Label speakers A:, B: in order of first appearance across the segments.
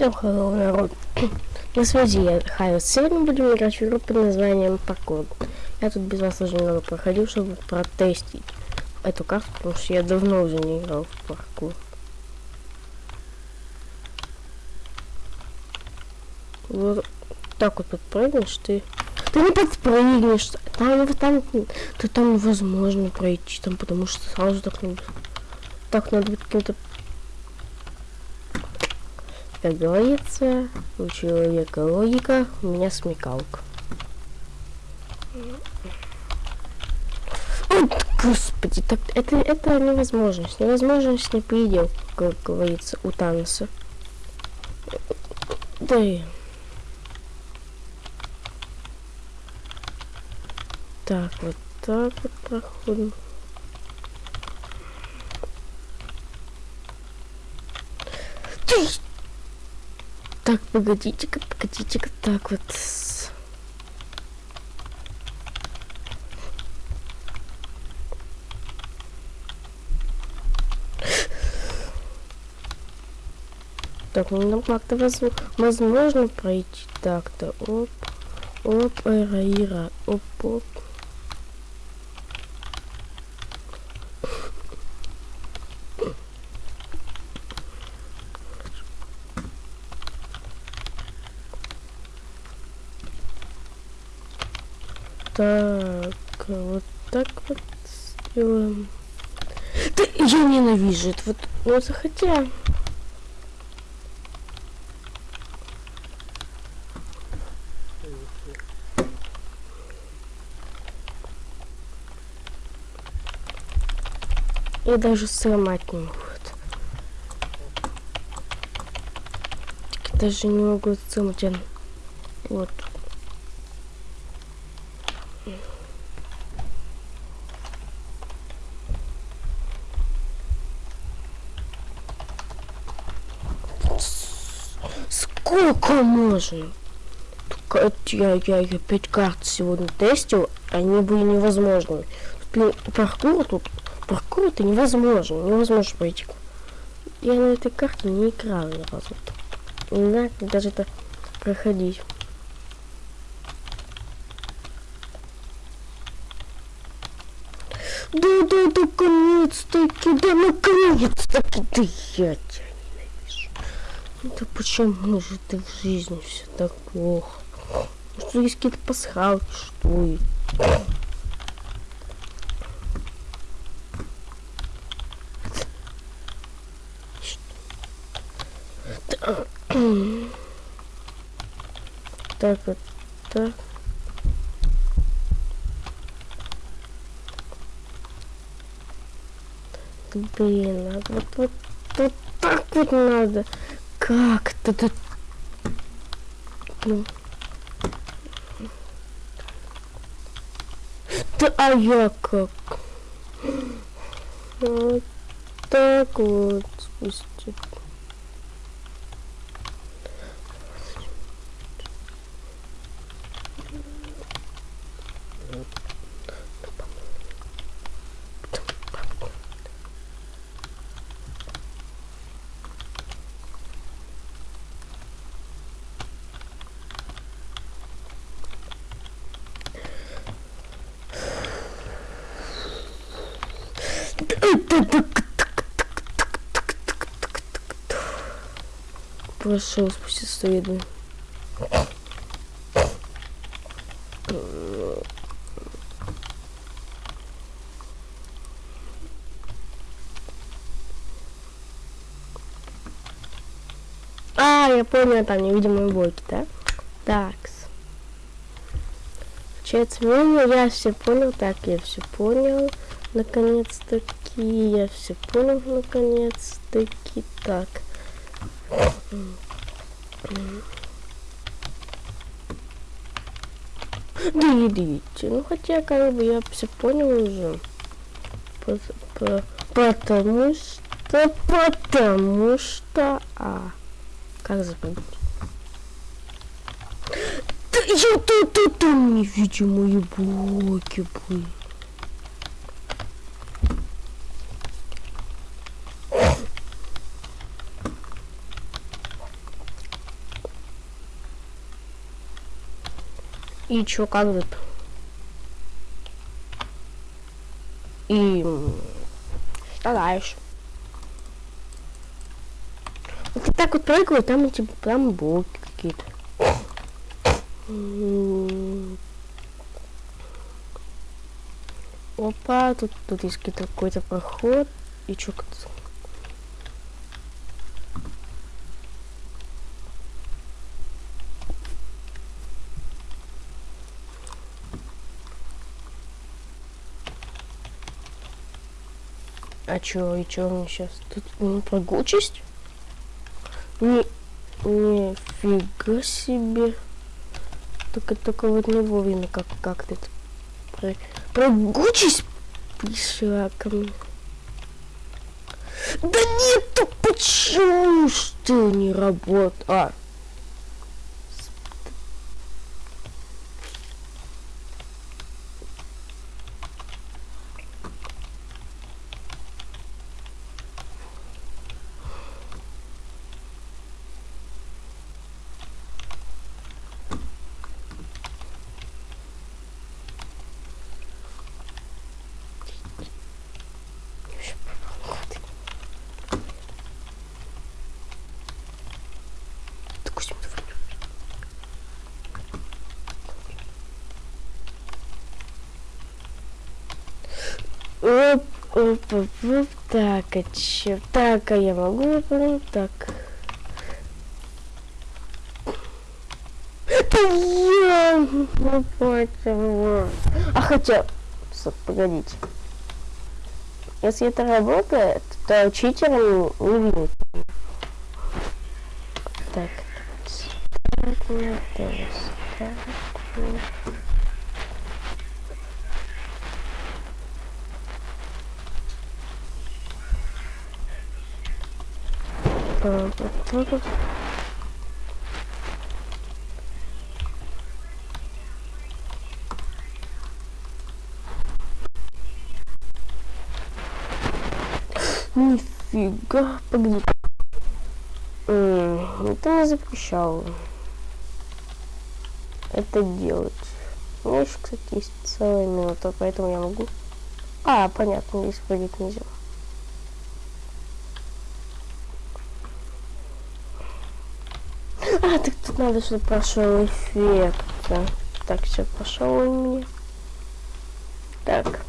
A: Всем hello, народ. На связи я Хайрус. Сегодня будем играть в игру под названием Паркур. Я тут без вас уже немного проходил, чтобы протестить эту карту, потому что я давно уже не играл в паркур. Вот так вот подпрыгнешь ты. Ты не подпрыгнешь. Там, там, ты там невозможно пройти, там, потому что сразу так надо. Так надо быть каким-то как говорится, у человека логика, у меня смекалка. Ой, господи, так это, это невозможность. Невозможность не предел, как говорится, у Таноса. Да и... Так, вот так вот проходим. Ты так, погодите-ка, погодите-ка, так вот. Так, ну нам как-то возможно пройти так-то. Оп, оп, эра, ира, оп, оп. Так, вот так вот сделаем. Да я ненавижу это вот, ну захотя. И даже сломать не могут. Даже не могу сломать. Вот. Сколько можно? Я, я, я пять карт сегодня тестил, они были невозможными. Паркур тут, паркур это невозможно, невозможно пройти. Я на этой карте не играл ни разу. Не знаю, как даже это проходить. Да, да, наконец-таки, да, наконец-таки, да я тебя. Да почему же ты в жизни все так плохо? Что есть какие-то пасхалки, что Так вот, так. Блин, а вот, вот, вот так вот надо. Как-то тут... Ну. Да, а я как? Вот так вот спустить. Прошел спустя следы. А, я понял, там невидимые блоки, да? Такс. Получается, ну, я все понял, так, я все понял. Наконец-таки, я все понял, наконец-таки. Так. Да идите. Ну хотя как бы я все понял уже. По по потому что потому что а как запомнить? Да я тут тут там невидимые блоки были. И чё, как тут? И что дальше? Вот и так вот прыгаю, там типа там блоки какие-то. Опа, тут, тут есть какой-то проход. И чё тут? А чё, и чё мне сейчас? Тут ну, прыгучесть? Не, нифига себе. Только, только вот не вовремя как, как тут. Про, прыгучесть пришла ко мне. Да нет, почему что не работает? А, Оп, оп, оп, оп. Так, а чё? Так, а я могу выполнить? Так. Это я! Почему? А хотя... Стоп, погодите. Если это работает, то читером не видно. Так. Так, так, так. Нифига, погоди. Это не запрещал это делать. У меня еще, кстати, есть целая минута, поэтому я могу... А, понятно, здесь прыгать нельзя. А, так тут надо, чтобы прошел эффект. Так, все, пошел у меня. Так.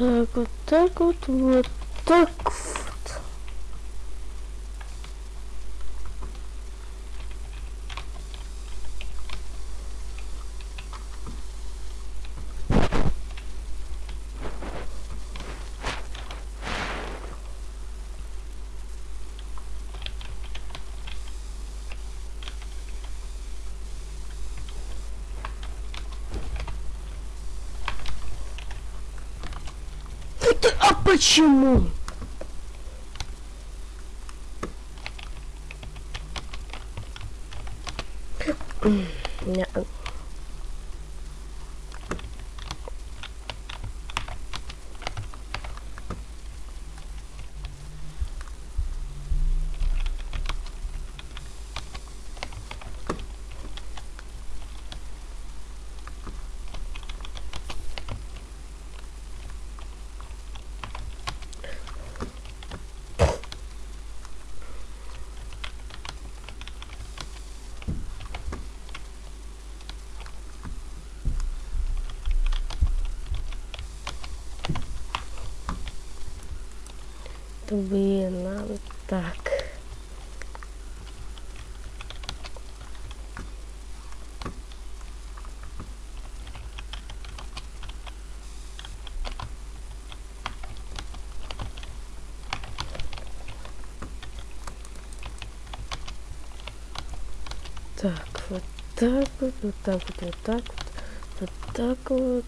A: Так, вот так вот, вот так вот. А почему? Не. чтобы нам так. Так, вот так вот, вот так вот, вот так вот, вот так вот.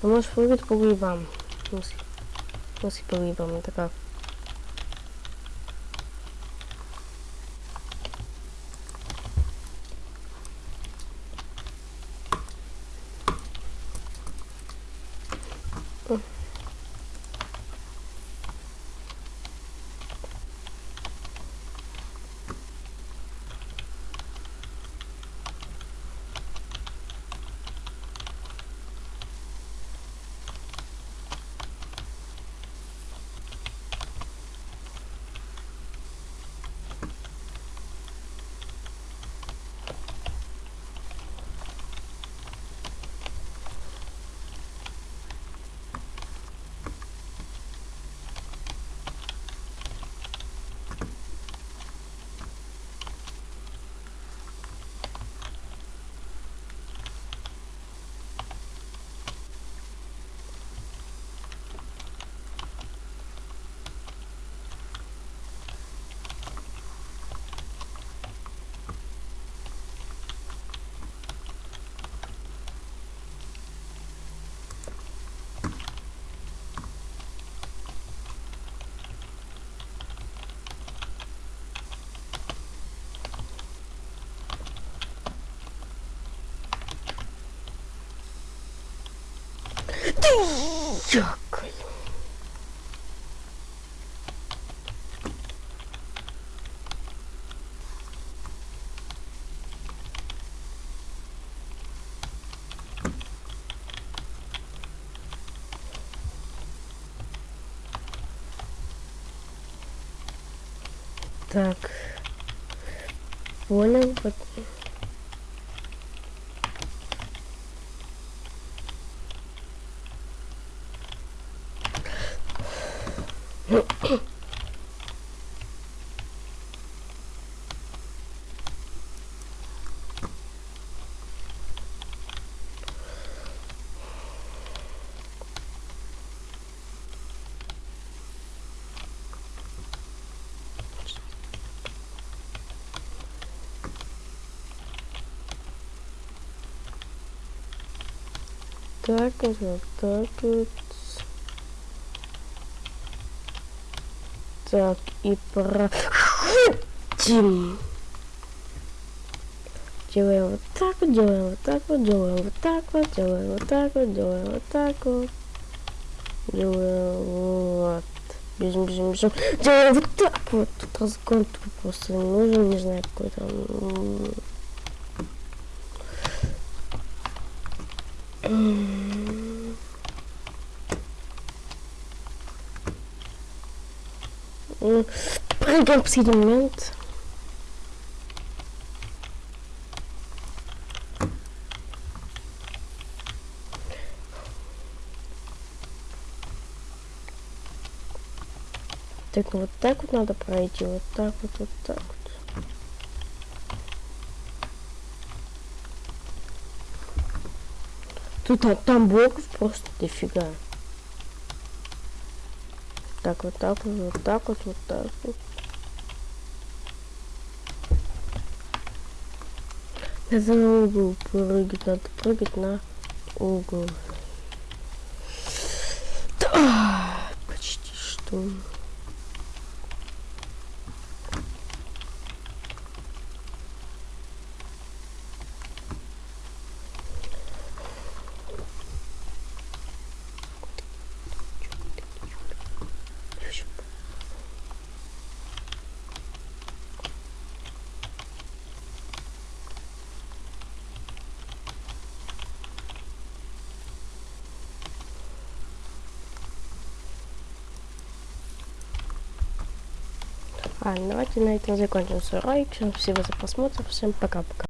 A: А может прыгать по грибам. Мысли смысле, в смысле по Дякую. Так. Понял. вот. Так вот, вот так вот. Так, и проходим. Делаем вот так вот, делаем вот так вот, делаем вот так вот, делаем вот так вот, делаем вот так вот. Делаем вот. Бежим, бежим, бежим. Делаем вот так вот. Тут разгон просто не нужен, не знаю, какой там. Последний момент. Так, вот так вот надо пройти, вот так вот, вот так вот. Тут а, там блоков просто дофига. Так, вот так вот, вот так вот, вот так вот. Надо на угол прыгать, надо прыгать на угол. Да, почти что. А, давайте на этом закончим свой ролик. Всем спасибо за просмотр. Всем пока-пока.